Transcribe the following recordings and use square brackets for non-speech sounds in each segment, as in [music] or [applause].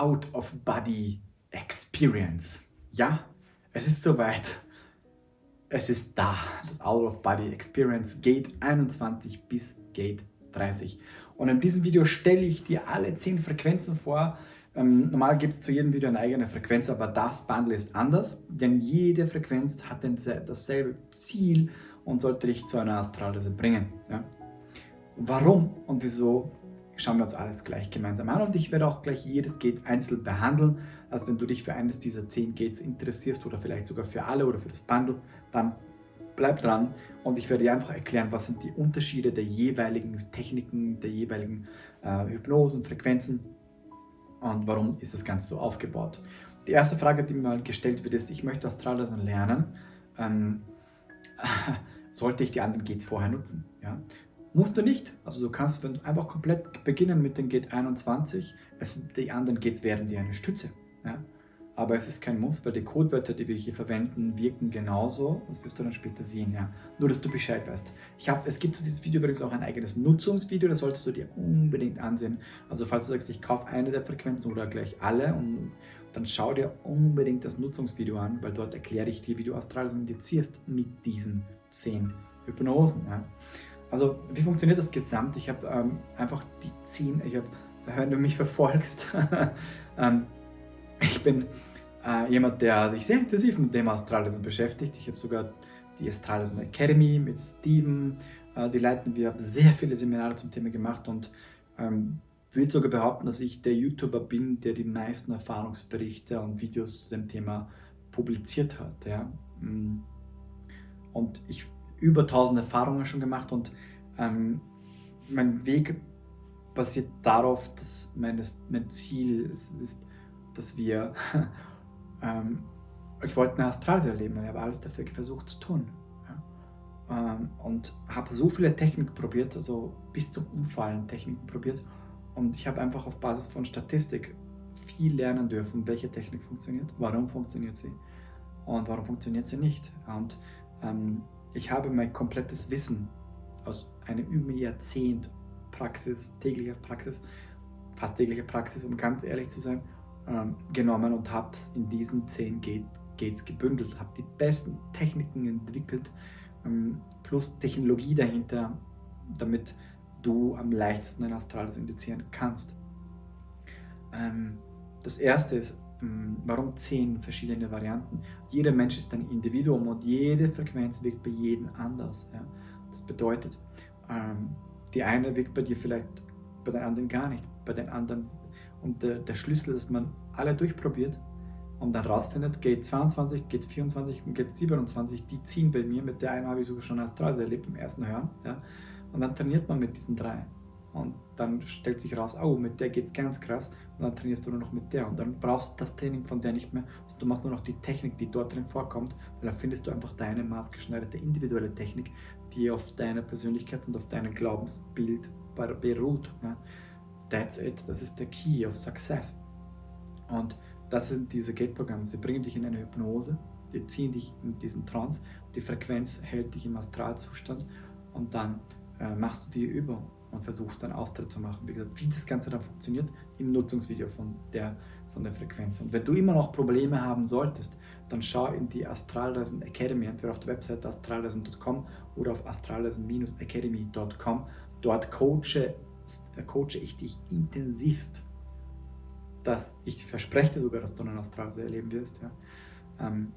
Out-of-Body Experience. Ja, es ist soweit. Es ist da, das Out-of-Body Experience Gate 21 bis Gate 30. Und in diesem Video stelle ich dir alle 10 Frequenzen vor. Ähm, normal gibt es zu jedem Video eine eigene Frequenz, aber das Bundle ist anders, denn jede Frequenz hat dasselbe Ziel und sollte dich zu einer Astralreise bringen. Ja? Warum und wieso schauen wir uns alles gleich gemeinsam an und ich werde auch gleich jedes Gate einzeln behandeln. Also wenn du dich für eines dieser 10 Gates interessierst oder vielleicht sogar für alle oder für das Bundle, dann bleib dran und ich werde dir einfach erklären, was sind die Unterschiede der jeweiligen Techniken, der jeweiligen äh, Hypnosen, Frequenzen und warum ist das Ganze so aufgebaut. Die erste Frage, die mir mal gestellt wird, ist, ich möchte Astralreisen lernen. Ähm, [laughs] sollte ich die anderen Gates vorher nutzen? Ja? Musst du nicht. Also du kannst einfach komplett beginnen mit den Gate 21. Es, die anderen Gates werden dir eine Stütze. Ja? Aber es ist kein Muss, weil die Codewörter, die wir hier verwenden, wirken genauso. Das wirst du dann später sehen. Ja? Nur, dass du Bescheid weißt. Ich hab, es gibt zu diesem Video übrigens auch ein eigenes Nutzungsvideo. Das solltest du dir unbedingt ansehen. Also falls du sagst, ich kaufe eine der Frequenzen oder gleich alle, und, dann schau dir unbedingt das Nutzungsvideo an, weil dort erkläre ich dir, wie du Astrales indizierst mit diesen 10 Hypnosen. Ja? Also wie funktioniert das Gesamt? Ich habe ähm, einfach die 10, ich habe, wenn du mich verfolgst, [laughs] ähm, ich bin äh, jemand, der sich sehr intensiv mit dem Astralesen beschäftigt. Ich habe sogar die Astralesen Academy mit Steven, äh, die leiten wir, haben sehr viele Seminare zum Thema gemacht und ähm, würde sogar behaupten, dass ich der YouTuber bin, der die meisten Erfahrungsberichte und Videos zu dem Thema publiziert hat. Ja? Mm. Und ich über tausend Erfahrungen schon gemacht und ähm, mein Weg basiert darauf, dass meines, mein Ziel ist, ist dass wir, [laughs] ähm, ich wollte eine Astralreise erleben und ich habe alles dafür versucht zu tun. Ja? Ähm, und habe so viele Techniken probiert, also bis zum Umfallen Techniken probiert und ich habe einfach auf Basis von Statistik viel lernen dürfen, welche Technik funktioniert, warum funktioniert sie und warum funktioniert sie nicht. Und ähm, ich habe mein komplettes Wissen aus einem über Jahrzehnt Praxis, täglicher Praxis, fast täglicher Praxis, um ganz ehrlich zu sein, ähm, genommen und habe es in diesen zehn Gates gebündelt, habe die besten Techniken entwickelt, ähm, plus Technologie dahinter, damit du am leichtesten ein Astrales indizieren kannst. Ähm, das erste ist, warum zehn verschiedene Varianten? Jeder Mensch ist ein Individuum und jede Frequenz wirkt bei jedem anders. Ja? Das bedeutet, ähm, die eine wirkt bei dir vielleicht, bei den anderen gar nicht, bei den anderen. Und der, der Schlüssel ist, dass man alle durchprobiert und dann rausfindet, geht 22, geht 24 und geht 27, die ziehen bei mir. Mit der einen habe ich sogar schon Astralse erlebt im ersten Hören. Ja? Und dann trainiert man mit diesen drei. Und dann stellt sich raus, oh, mit der geht es ganz krass. Und dann trainierst du nur noch mit der. Und dann brauchst du das Training von der nicht mehr. Also du machst nur noch die Technik, die dort drin vorkommt. Weil dann findest du einfach deine maßgeschneiderte individuelle Technik, die auf deiner Persönlichkeit und auf deinem Glaubensbild beruht. Ja. That's it. Das ist der Key of Success. Und das sind diese Gate-Programme. Sie bringen dich in eine Hypnose, die ziehen dich in diesen Trance, die Frequenz hält dich im Astralzustand und dann äh, machst du die Übung und versuchst dann Austritt zu machen. Wie gesagt, wie das Ganze dann funktioniert, im Nutzungsvideo von der, von der Frequenz. Und wenn du immer noch Probleme haben solltest, dann schau in die Astralreisen Academy, entweder auf der Website astralreisen.com oder auf astralreisen-academy.com. Dort coache, coache ich dich intensivst, dass ich verspreche sogar, dass du eine Astralreise erleben wirst. Ja. Ähm,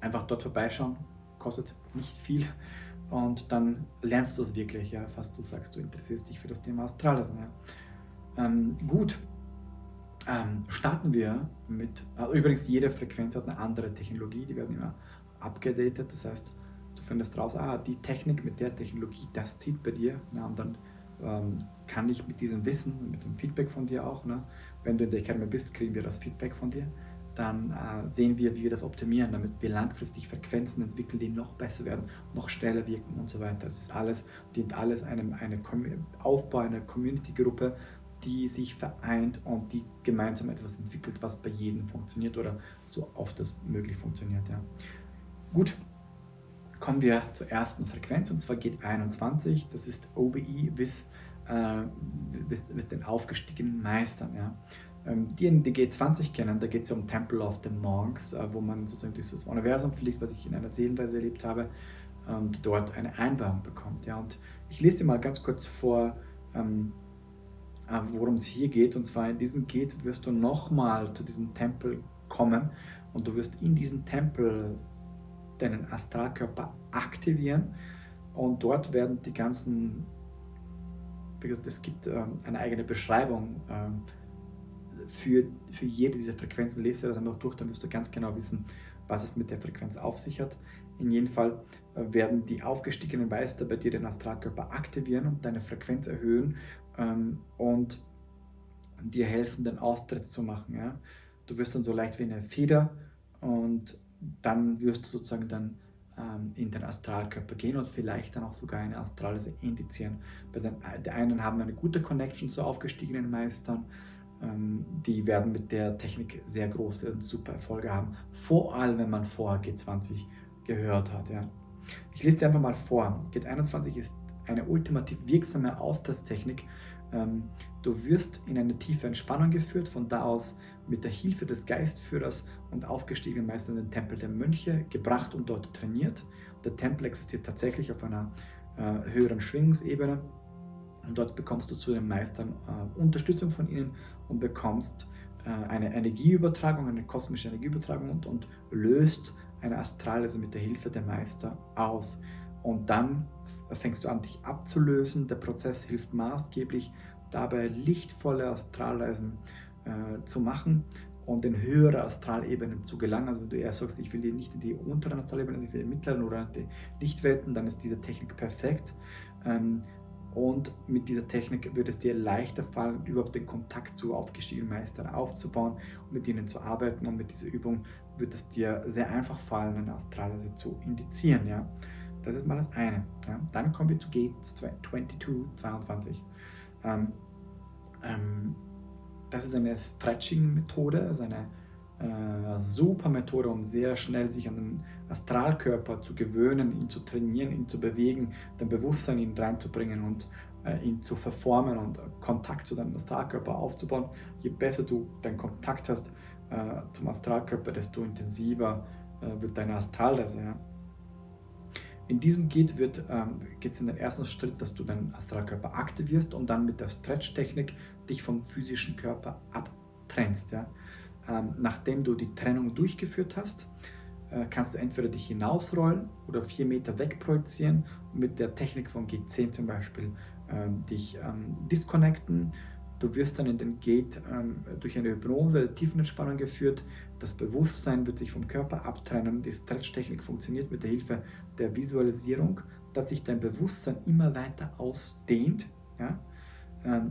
einfach dort vorbeischauen, kostet nicht viel und dann lernst du es wirklich, ja, fast du sagst, du interessierst dich für das Thema Astralreisen. Ja. Ähm, gut, ähm, starten wir mit, äh, übrigens jede Frequenz hat eine andere Technologie, die werden immer abgedatet, das heißt, du findest raus, ah, die Technik mit der Technologie, das zieht bei dir, ja, und dann ähm, kann ich mit diesem Wissen, mit dem Feedback von dir auch, ne, wenn du in der Academy bist, kriegen wir das Feedback von dir, dann äh, sehen wir, wie wir das optimieren, damit wir langfristig Frequenzen entwickeln, die noch besser werden, noch schneller wirken und so weiter. Das ist alles, dient alles einem eine Aufbau einer Community-Gruppe, die sich vereint und die gemeinsam etwas entwickelt, was bei jedem funktioniert oder so oft das möglich funktioniert. Ja. Gut, kommen wir zur ersten Frequenz und zwar geht 21, das ist OBI bis äh, mit den aufgestiegenen Meistern. Ja. Ähm, diejenigen, die G20 kennen, da geht es ja um Temple of the Monks, äh, wo man sozusagen das Universum fliegt, was ich in einer Seelenreise erlebt habe, und dort eine Einweihung bekommt. Ja. Und ich lese dir mal ganz kurz vor, ähm, äh, worum es hier geht. Und zwar in diesem Geht wirst du nochmal zu diesem Tempel kommen und du wirst in diesem Tempel deinen Astralkörper aktivieren und dort werden die ganzen, es gibt ähm, eine eigene Beschreibung ähm, für, für jede dieser Frequenzen, lest du das einfach durch, dann wirst du ganz genau wissen, was es mit der Frequenz auf sich hat. In jedem Fall äh, werden die aufgestiegenen Meister bei dir den Astralkörper aktivieren und deine Frequenz erhöhen ähm, und dir helfen, den Austritt zu machen. Ja? Du wirst dann so leicht wie eine Feder und dann wirst du sozusagen dann ähm, in den Astralkörper gehen und vielleicht dann auch sogar eine Astralreise indizieren. Bei den, die einen haben eine gute Connection zu aufgestiegenen Meistern, die werden mit der Technik sehr große und super Erfolge haben, vor allem wenn man vorher G20 gehört hat. Ja. Ich lese dir einfach mal vor. G21 ist eine ultimativ wirksame Austritttechnik. Ähm, du wirst in eine tiefe Entspannung geführt, von da aus mit der Hilfe des Geistführers und aufgestiegenen Meistern in den Tempel der Mönche gebracht und dort trainiert. Der Tempel existiert tatsächlich auf einer äh, höheren Schwingungsebene und dort bekommst du zu den Meistern äh, Unterstützung von ihnen und bekommst äh, eine Energieübertragung, eine kosmische Energieübertragung und, und löst eine Astralreise mit der Hilfe der Meister aus. Und dann fängst du an, dich abzulösen. Der Prozess hilft maßgeblich dabei, lichtvolle Astralreisen äh, zu machen und in höhere Astralebenen zu gelangen. Also wenn du eher sagst, ich will die nicht in die unteren Astralebenen, ich will die mittleren oder die Lichtwelten, dann ist diese Technik perfekt. Ähm, und mit dieser Technik wird es dir leichter fallen, überhaupt den Kontakt zu aufgestiegenen Meistern aufzubauen und mit ihnen zu arbeiten. Und mit dieser Übung wird es dir sehr einfach fallen, eine Astralreise zu indizieren. Ja? Das ist mal das eine. Ja? Dann kommen wir zu Gates 22, 22. Ähm, ähm, das ist eine Stretching-Methode, also eine äh, super Methode, um sehr schnell sich an den Astralkörper zu gewöhnen, ihn zu trainieren, ihn zu bewegen, dein Bewusstsein ihn reinzubringen und äh, ihn zu verformen und Kontakt zu deinem Astralkörper aufzubauen. Je besser du den Kontakt hast äh, zum Astralkörper, desto intensiver äh, wird deine Astralreise. Ja? In diesem geht es ähm, in den ersten Schritt, dass du deinen Astralkörper aktivierst und dann mit der Stretch-Technik dich vom physischen Körper abtrennst. Ja? Ähm, nachdem du die Trennung durchgeführt hast, äh, kannst du entweder dich hinausrollen oder vier Meter wegprojizieren und mit der Technik von G10 zum Beispiel ähm, dich ähm, disconnecten. Du wirst dann in den Gate durch eine Hypnose, Tiefenentspannung geführt. Das Bewusstsein wird sich vom Körper abtrennen. Die Stretch-Technik funktioniert mit der Hilfe der Visualisierung, dass sich dein Bewusstsein immer weiter ausdehnt. Ja?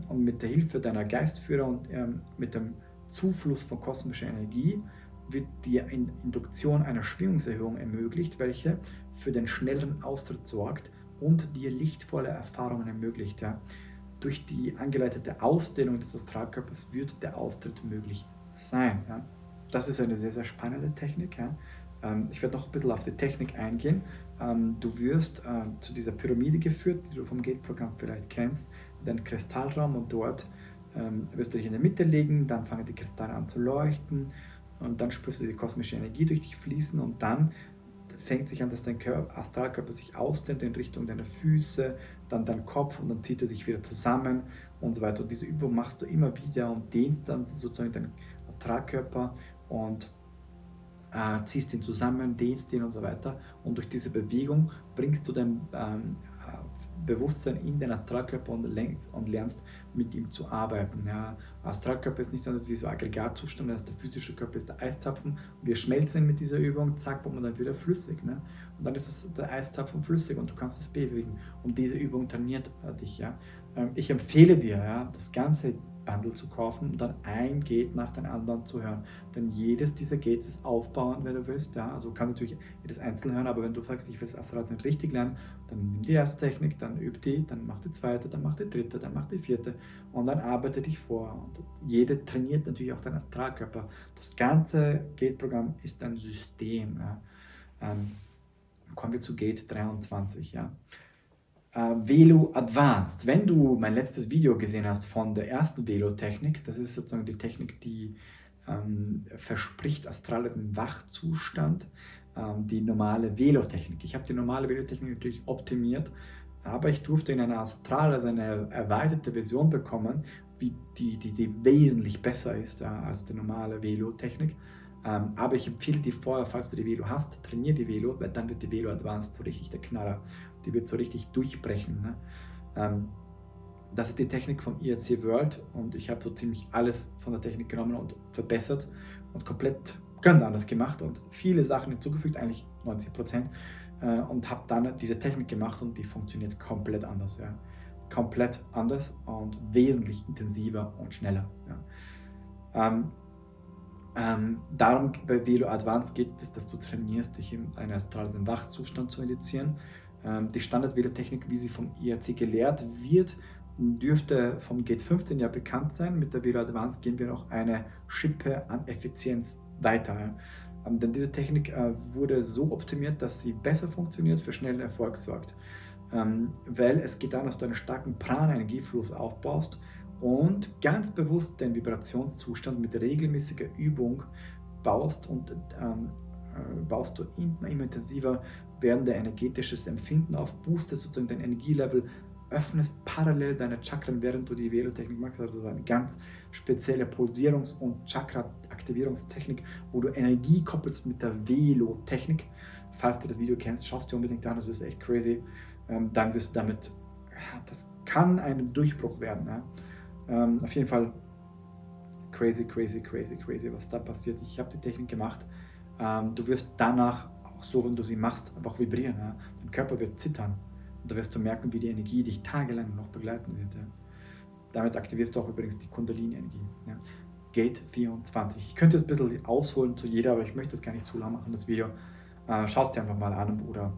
Und mit der Hilfe deiner Geistführer und mit dem Zufluss von kosmischer Energie wird die Induktion einer Schwingungserhöhung ermöglicht, welche für den schnelleren Austritt sorgt und dir lichtvolle Erfahrungen ermöglicht. Durch die angeleitete Ausdehnung des Astralkörpers wird der Austritt möglich sein. Das ist eine sehr, sehr spannende Technik. Ähm, ich werde noch ein bisschen auf die Technik eingehen. Ähm, du wirst äh, zu dieser Pyramide geführt, die du vom Gate-Programm vielleicht kennst, in den Kristallraum und dort ähm, wirst du dich in der Mitte legen, dann fangen die Kristalle an zu leuchten und dann spürst du die kosmische Energie durch dich fließen und dann fängt sich an, dass dein Körper, Astralkörper sich ausdehnt in Richtung deiner Füße, dann dein Kopf und dann zieht er sich wieder zusammen und so weiter. Und diese Übung machst du immer wieder und dehnst dann sozusagen deinen Astralkörper und äh, ziehst ihn zusammen, dehnst ihn und so weiter. Und durch diese Bewegung bringst du dein ähm, Bewusstsein in den Astralkörper und lernst, und lernst mit ihm zu arbeiten. Ja. Astralkörper ist nichts anderes wie so Aggregatzustand, das der physische Körper ist der Eiszapfen. Wir schmelzen mit dieser Übung, zack, und dann wieder flüssig. Ne? Und dann ist es der Eiszapfen flüssig und du kannst es bewegen. Und diese Übung trainiert dich. Ja. Ähm, ich empfehle dir, ja, das Ganze Bundle zu kaufen und dann ein Gate nach dem anderen zu hören. Denn jedes dieser Gates ist aufbauend, wenn du willst. Ja? Also du kannst natürlich jedes einzeln hören, aber wenn du sagst, ich will das nicht richtig lernen, dann nimm die erste Technik, dann üb die, dann mach die zweite, dann mach die dritte, dann mach die vierte und dann arbeite dich vor. Und jede trainiert natürlich auch deinen Astralkörper. Das ganze Gate-Programm ist ein System. Ja? Ähm, kommen wir zu Gate 23. Ja? Äh, Velo Advanced. Wenn du mein letztes Video gesehen hast von der ersten Velo-Technik, das ist sozusagen die Technik, die ähm, verspricht astralen Wachzustand, ähm, die normale Velo-Technik. Ich habe die normale Velo-Technik natürlich optimiert, aber ich durfte in einer Astral, also eine erweiterte Version bekommen, die, die, die wesentlich besser ist äh, als die normale Velo-Technik. Ähm, aber ich empfehle dir vorher, falls du die Velo hast, trainiere die Velo, weil dann wird die Velo Advanced so richtig der Knaller. Die wird so richtig durchbrechen. Ne? Ähm, das ist die Technik vom IRC World und ich habe so ziemlich alles von der Technik genommen und verbessert und komplett ganz anders gemacht und viele Sachen hinzugefügt, eigentlich 90 Prozent äh, und habe dann diese Technik gemacht und die funktioniert komplett anders. Ja. Komplett anders und wesentlich intensiver und schneller. Ja. Ähm, ähm, darum bei Velo Advanced geht es, dass du trainierst, dich in einen astralen Wachzustand zu indizieren. Ähm, die Standard-Velo-Technik, wie sie vom IRC gelehrt wird, dürfte vom Gate 15 ja bekannt sein. Mit der Velo Advanced gehen wir noch eine Schippe an Effizienz weiter. Ähm, denn diese Technik äh, wurde so optimiert, dass sie besser funktioniert, für schnellen Erfolg sorgt. Ähm, weil es geht darum, dass du einen starken Prana-Energiefluss aufbaust und ganz bewusst den Vibrationszustand mit regelmäßiger Übung baust und ähm, äh, baust du immer, immer intensiver werdende energetisches Empfinden auf, boostest sozusagen dein Energielevel, öffnest parallel deine Chakren, während du die Velo-Technik machst, also eine ganz spezielle Pulsierungs- und Chakra-Aktivierungstechnik, wo du Energie koppelst mit der Velo-Technik. Falls du das Video kennst, schaust dir unbedingt an, das ist echt crazy. Ähm, dann wirst du damit, das kann ein Durchbruch werden. Ähm, auf jeden Fall crazy, crazy, crazy, crazy, was da passiert. Ich habe die Technik gemacht. Ähm, du wirst danach, auch so, wenn du sie machst, einfach vibrieren. Ja? Dein Körper wird zittern. Und da wirst du merken, wie die Energie dich tagelang noch begleiten wird. Ja? Damit aktivierst du auch übrigens die Kundalini-Energie. Ja? Gate 24. Ich könnte jetzt ein bisschen ausholen zu jeder, aber ich möchte das gar nicht zu lang machen, das Video. Äh, Schau es dir einfach mal an oder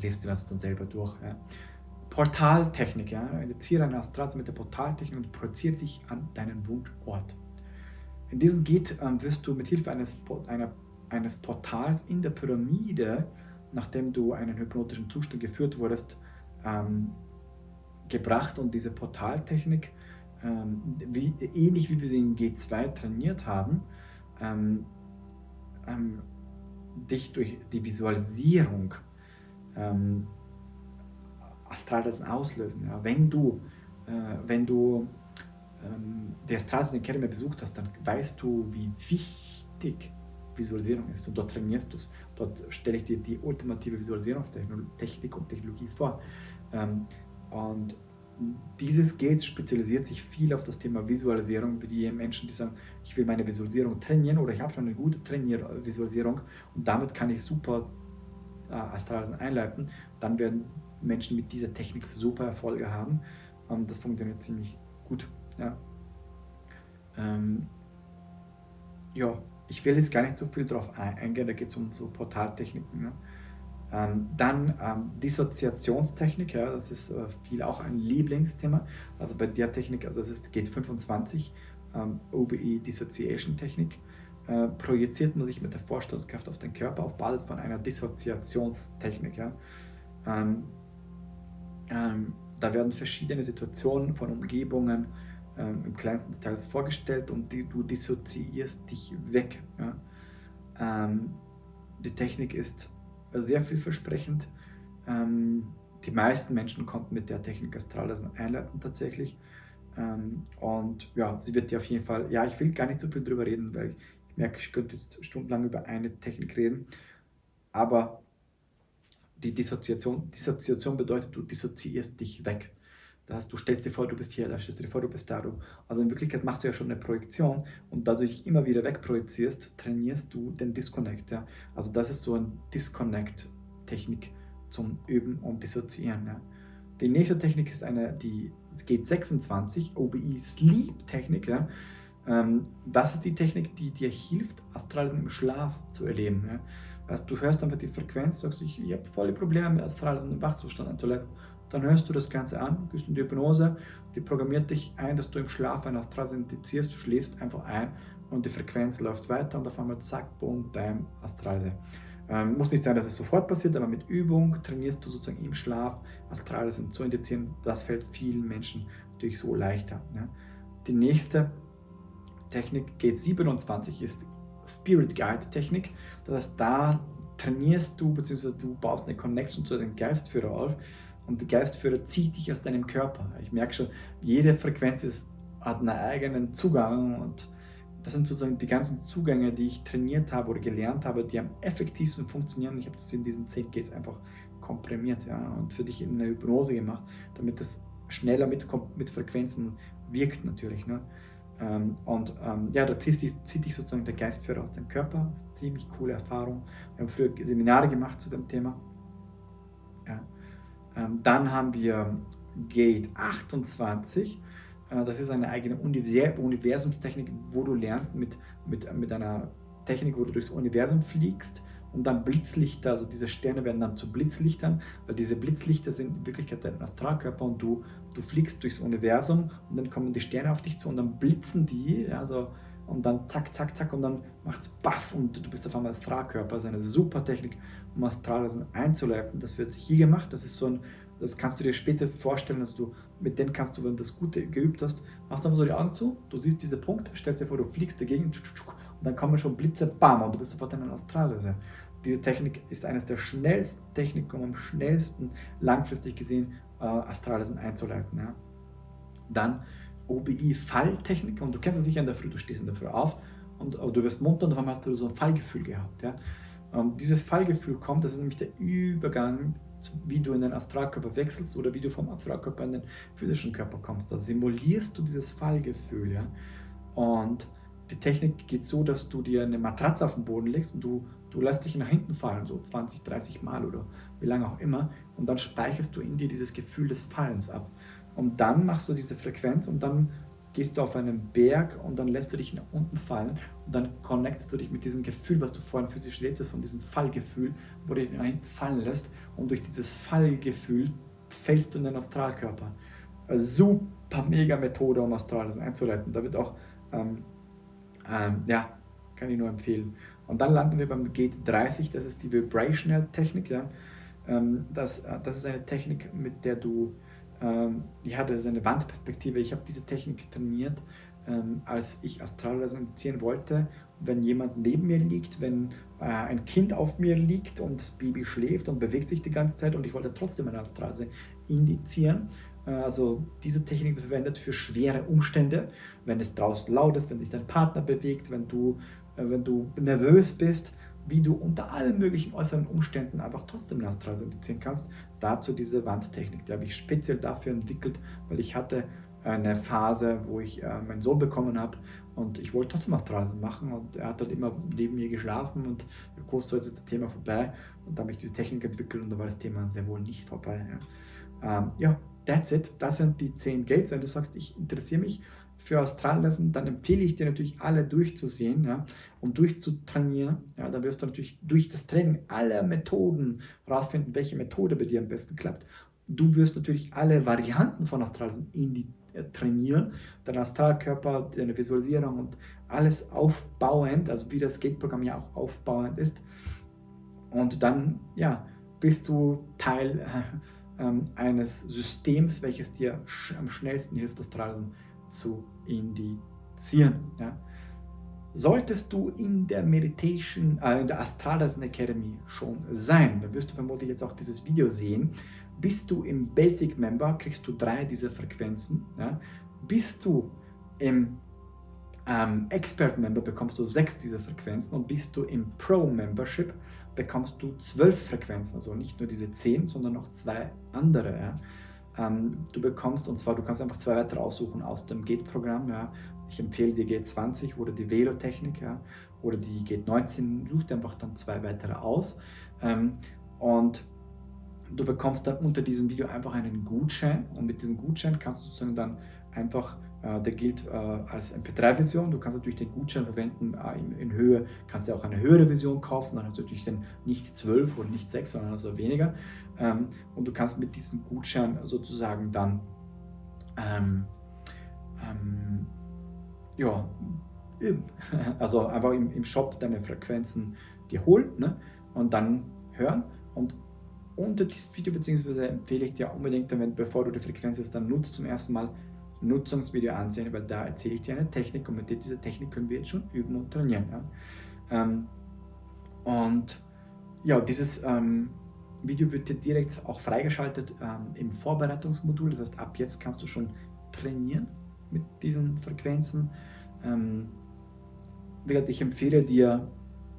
lest dir das dann selber durch. Ja? Portaltechnik. Ja? Initiere eine Astralse mit der Portaltechnik und projiziere dich an deinen Wunschort. In diesem Geht ähm, wirst du mit Hilfe eines, einer, eines Portals in der Pyramide, nachdem du einen hypnotischen Zustand geführt wurdest, ähm, gebracht und diese Portaltechnik, ähm, wie, ähnlich wie wir sie in G2 trainiert haben, ähm, ähm, dich durch die Visualisierung ähm, Astralreisen auslösen. Ja. Wenn du, äh, wenn du ähm, die Astralreisen Academy besucht hast, dann weißt du, wie wichtig Visualisierung ist und dort trainierst du es. Dort stelle ich dir die ultimative Visualisierungstechnik und Technologie vor. Ähm, und dieses Gate spezialisiert sich viel auf das Thema Visualisierung, wie die Menschen, die sagen, ich will meine Visualisierung trainieren oder ich habe schon eine gute Trainier Visualisierung und damit kann ich super äh, Astralreisen einleiten. Dann werden Menschen mit dieser Technik super Erfolge haben. Ähm, das funktioniert ziemlich gut. Ja. Ähm, ja, ich will jetzt gar nicht so viel darauf eingehen, da geht es um so Portaltechniken. Ne? Ähm, dann ähm, Dissoziationstechnik, ja, das ist äh, viel auch ein Lieblingsthema. Also bei der Technik, also es ist, geht 25, ähm, OBE Dissociation Technik, äh, projiziert man sich mit der Vorstellungskraft auf den Körper auf Basis von einer Dissoziationstechnik. Ja. Ähm, ähm, da werden verschiedene Situationen von Umgebungen ähm, im kleinsten Detail vorgestellt und die, du dissoziierst dich weg. Ja? Ähm, die Technik ist sehr vielversprechend. Ähm, die meisten Menschen konnten mit der Technik Astrales einleiten tatsächlich. Ähm, und ja, sie wird dir auf jeden Fall, ja, ich will gar nicht so viel drüber reden, weil ich merke, ich könnte jetzt stundenlang über eine Technik reden. Aber die Dissoziation, Dissoziation bedeutet, du dissoziierst dich weg. Das heißt, du stellst dir vor, du bist hier, da stellst du dir vor, du bist da. Also in Wirklichkeit machst du ja schon eine Projektion und dadurch immer wieder wegprojizierst, trainierst du den Disconnect. Ja? Also das ist so eine Disconnect-Technik zum Üben und Dissoziieren. Ja? Die nächste Technik ist eine, die es geht 26, OBE Sleep Technik. Ja? Ähm, das ist die Technik, die dir hilft, Astralisen im Schlaf zu erleben. Ja? Also du hörst einfach die Frequenz, sagst, ich, ich habe volle Probleme mit Astralreisen im Wachzustand anzuleiten. Dann hörst du das Ganze an, gehst in die Hypnose, die programmiert dich ein, dass du im Schlaf ein Astralreisen indizierst, du schläfst einfach ein und die Frequenz läuft weiter und auf einmal zack, boom, bam, Astralreise. Ähm, muss nicht sein, dass es sofort passiert, aber mit Übung trainierst du sozusagen im Schlaf Astrales zu indizieren. Das fällt vielen Menschen natürlich so leichter. Ja. Die nächste Technik, Gate 27, ist Spirit Guide Technik. Das heißt, da trainierst du, beziehungsweise du baust eine Connection zu deinem Geistführer auf und der Geistführer zieht dich aus deinem Körper. Ich merke schon, jede Frequenz ist, hat einen eigenen Zugang und das sind sozusagen die ganzen Zugänge, die ich trainiert habe oder gelernt habe, die am effektivsten funktionieren. Ich habe das in diesen 10 Gates einfach komprimiert ja, und für dich in eine Hypnose gemacht, damit das schneller mit, mit Frequenzen wirkt natürlich. Ne? Ähm, und ähm, ja, da zieht dich, zieht dich sozusagen der Geistführer aus dem Körper. Das ist eine ziemlich coole Erfahrung. Wir haben früher Seminare gemacht zu dem Thema. Ja. Ähm, dann haben wir Gate 28. Äh, das ist eine eigene Universumstechnik, wo du lernst mit, mit, mit einer Technik, wo du durchs Universum fliegst und dann Blitzlichter, also diese Sterne werden dann zu Blitzlichtern, weil diese Blitzlichter sind in Wirklichkeit dein Astralkörper und du, du fliegst durchs Universum und dann kommen die Sterne auf dich zu und dann blitzen die, also und dann zack, zack, zack und dann macht es baff und du bist auf einmal Astralkörper. Das ist eine super Technik, um Astralreisen einzuleiten. Das wird hier gemacht, das ist so ein, das kannst du dir später vorstellen, dass du mit denen kannst du, wenn du das Gute geübt hast, machst du einfach so die Augen zu, du siehst diese Punkte, stellst dir vor, du fliegst dagegen und dann kommen schon Blitze, bam, und du bist sofort in einer Astralreise. Diese Technik ist eines der schnellsten Techniken, um am schnellsten langfristig gesehen äh, Astralreisen einzuleiten. Ja. Dann OBI-Falltechnik, und du kennst es sicher in der Früh, du stehst in der Früh auf und du wirst munter und auf einmal hast du so ein Fallgefühl gehabt. Ja. Und dieses Fallgefühl kommt, das ist nämlich der Übergang wie du in den Astralkörper wechselst oder wie du vom Astralkörper in den physischen Körper kommst. Da simulierst du dieses Fallgefühl. Ja? Und die Technik geht so, dass du dir eine Matratze auf den Boden legst und du, du lässt dich nach hinten fallen, so 20, 30 Mal oder wie lange auch immer. Und dann speicherst du in dir dieses Gefühl des Fallens ab. Und dann machst du diese Frequenz und dann gehst du auf einen Berg und dann lässt du dich nach unten fallen und dann connectest du dich mit diesem Gefühl, was du vorhin physisch lebtest, von diesem Fallgefühl, wo du dich nach hinten fallen lässt und durch dieses Fallgefühl fällst du in den Astralkörper. Eine super mega Methode, um Astrales einzuleiten. Da wird auch, ähm, ähm, ja, kann ich nur empfehlen. Und dann landen wir beim Gate 30, das ist die Vibrational Technik. Ja. Ähm, das, äh, das ist eine Technik, mit der du ähm, ja, das ist eine Wandperspektive. Ich habe diese Technik trainiert, ähm, als ich Astralreisen indizieren wollte. Wenn jemand neben mir liegt, wenn äh, ein Kind auf mir liegt und das Baby schläft und bewegt sich die ganze Zeit und ich wollte trotzdem eine Astralreise indizieren. Äh, also diese Technik verwendet für schwere Umstände, wenn es draußen laut ist, wenn sich dein Partner bewegt, wenn du, äh, wenn du nervös bist wie du unter allen möglichen äußeren Umständen einfach trotzdem Astralreise indizieren kannst. Dazu diese Wandtechnik, die habe ich speziell dafür entwickelt, weil ich hatte eine Phase, wo ich äh, meinen Sohn bekommen habe und ich wollte trotzdem Astralreisen machen und er hat halt immer neben mir geschlafen und kurz so ist das Thema vorbei und da habe ich diese Technik entwickelt und da war das Thema sehr wohl nicht vorbei. Ja, ähm, ja that's it. Das sind die 10 Gates. Wenn du sagst, ich interessiere mich für Australreisen, dann empfehle ich dir natürlich alle durchzusehen ja, und durchzutrainieren. Ja, da wirst du natürlich durch das Training alle Methoden herausfinden, welche Methode bei dir am besten klappt. Du wirst natürlich alle Varianten von Astralreisen in die, äh, trainieren, dein Astralkörper, deine Visualisierung und alles aufbauend, also wie das Gate-Programm ja auch aufbauend ist. Und dann ja, bist du Teil äh, äh, eines Systems, welches dir sch am schnellsten hilft, Astralreisen zu indizieren. Ja. Solltest du in der Meditation, äh, in der Astralreisen Academy schon sein, dann wirst du vermutlich jetzt auch dieses Video sehen. Bist du im Basic Member, kriegst du drei dieser Frequenzen. Ja. Bist du im ähm, Expert Member, bekommst du sechs dieser Frequenzen. Und bist du im Pro Membership, bekommst du zwölf Frequenzen. Also nicht nur diese zehn, sondern noch zwei andere. Ja ähm, du bekommst, und zwar du kannst einfach zwei weitere aussuchen aus dem GATE-Programm. Ja. Ich empfehle die GATE 20 oder die Velotechnik ja, oder die GATE 19. Such dir einfach dann zwei weitere aus. Ähm, und du bekommst dann unter diesem Video einfach einen Gutschein und mit diesem Gutschein kannst du sozusagen dann einfach äh, der gilt äh, als MP3-Version. Du kannst natürlich den Gutschein verwenden äh, in, Höhe, kannst du auch eine höhere Version kaufen, dann hast du natürlich dann nicht 12 oder nicht 6, sondern also weniger. Ähm, und du kannst mit diesem Gutschein sozusagen dann ähm, ähm, ja, [laughs] also einfach im, im Shop deine Frequenzen dir holen. Ne? und dann hören und unter diesem Video, beziehungsweise empfehle ich dir unbedingt, damit, bevor du die Frequenz jetzt dann nutzt, zum ersten Mal Nutzungsvideo ansehen, weil da erzähle ich dir eine Technik und mit dieser Technik können wir jetzt schon üben und trainieren. Ja? Ähm, und ja, dieses ähm, Video wird dir direkt auch freigeschaltet ähm, im Vorbereitungsmodul. Das heißt, ab jetzt kannst du schon trainieren mit diesen Frequenzen. Ähm, ich empfehle dir,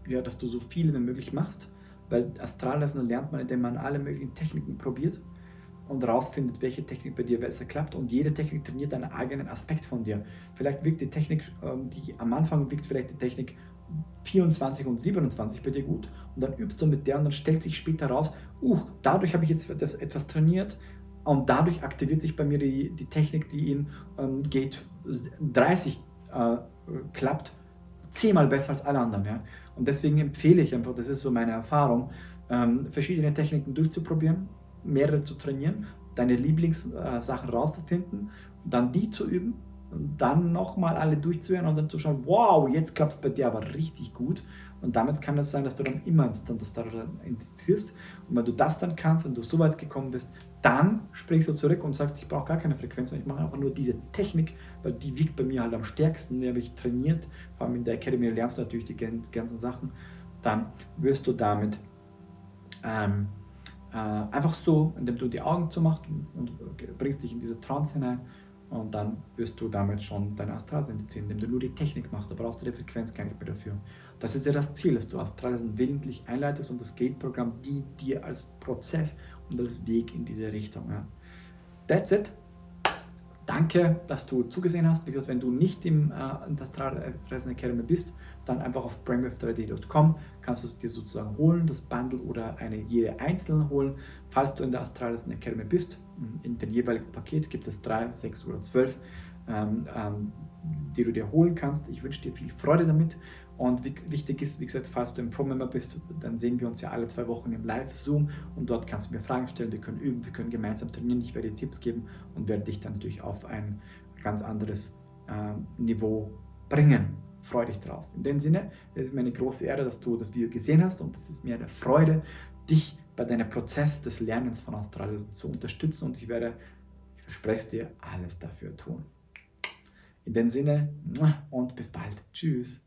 ja, dass du so viele wie möglich machst, weil Astralreisen lernt man, indem man alle möglichen Techniken probiert und rausfindet, welche Technik bei dir besser klappt. Und jede Technik trainiert einen eigenen Aspekt von dir. Vielleicht wirkt die Technik, ähm, die am Anfang wirkt vielleicht die Technik 24 und 27 bei dir gut und dann übst du mit der und dann stellt sich später raus, uh, dadurch habe ich jetzt etwas trainiert und dadurch aktiviert sich bei mir die, die Technik, die in ähm, Gate 30 äh, klappt, zehnmal besser als alle anderen. Ja? Und deswegen empfehle ich einfach, das ist so meine Erfahrung, ähm, verschiedene Techniken durchzuprobieren, mehrere zu trainieren, deine Lieblingssachen äh, rauszufinden, dann die zu üben dann nochmal alle durchzuhören und dann zu schauen, wow, jetzt klappt es bei dir aber richtig gut. Und damit kann es sein, dass du dann immer das daran indizierst. Und wenn du das dann kannst und du so weit gekommen bist, dann springst du zurück und sagst, ich brauche gar keine Frequenz, ich mache einfach nur diese Technik, weil die wiegt bei mir halt am stärksten, die habe ich trainiert, vor allem in der Academy lernst du natürlich die ganzen Sachen, dann wirst du damit ähm, äh, einfach so, indem du die Augen zumachst und, und bringst dich in diese Trance hinein und dann wirst du damit schon deine Astralsende ziehen, indem du nur die Technik machst. Da brauchst du die Frequenz gar nicht mehr dafür. Das ist ja das Ziel, dass du Astralsenden willentlich einleitest und das Gate-Programm dient dir als Prozess Weg in diese Richtung. Ja. That's it. Danke, dass du zugesehen hast. Wie gesagt, wenn du nicht im äh, Astralreisen Academy bist, dann einfach auf brainwave3d.com kannst du es dir sozusagen holen, das Bundle oder eine jede einzelne holen. Falls du in der Astralreisen Academy bist, in dem jeweiligen Paket gibt es drei, sechs oder zwölf, ähm, ähm, die du dir holen kannst. Ich wünsche dir viel Freude damit und wichtig ist, wie gesagt, falls du ein Pro-Member bist, dann sehen wir uns ja alle zwei Wochen im Live-Zoom und dort kannst du mir Fragen stellen, wir können üben, wir können gemeinsam trainieren, ich werde dir Tipps geben und werde dich dann natürlich auf ein ganz anderes äh, Niveau bringen. Freue dich drauf. In dem Sinne, es ist mir eine große Ehre, dass du das Video gesehen hast und es ist mir eine Freude, dich bei deinem Prozess des Lernens von Australien zu unterstützen und ich werde, ich verspreche es dir, alles dafür tun. In dem Sinne und bis bald. Tschüss.